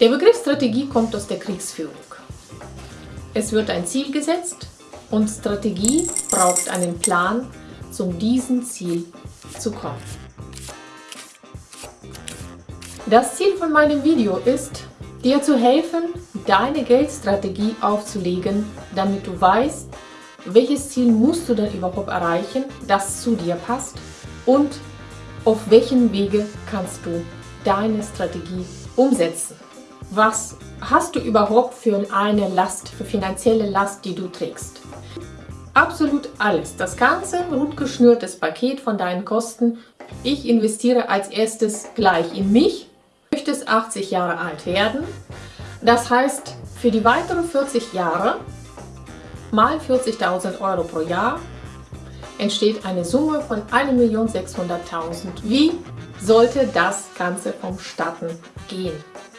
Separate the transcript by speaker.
Speaker 1: Der Begriff Strategie kommt aus der Kriegsführung. Es wird ein Ziel gesetzt und Strategie braucht einen Plan, zum diesem Ziel zu kommen. Das Ziel von meinem Video ist, dir zu helfen, deine Geldstrategie aufzulegen, damit du weißt, welches Ziel musst du denn überhaupt erreichen, das zu dir passt und auf welchen Wege kannst du deine Strategie umsetzen. Was hast du überhaupt für eine Last, für finanzielle Last, die du trägst? Absolut alles. Das ganze gut geschnürtes Paket von deinen Kosten. Ich investiere als erstes gleich in mich. Du möchtest 80 Jahre alt werden. Das heißt, für die weiteren 40 Jahre mal 40.000 Euro pro Jahr entsteht eine Summe von 1.600.000. Wie sollte das Ganze vonstatten gehen?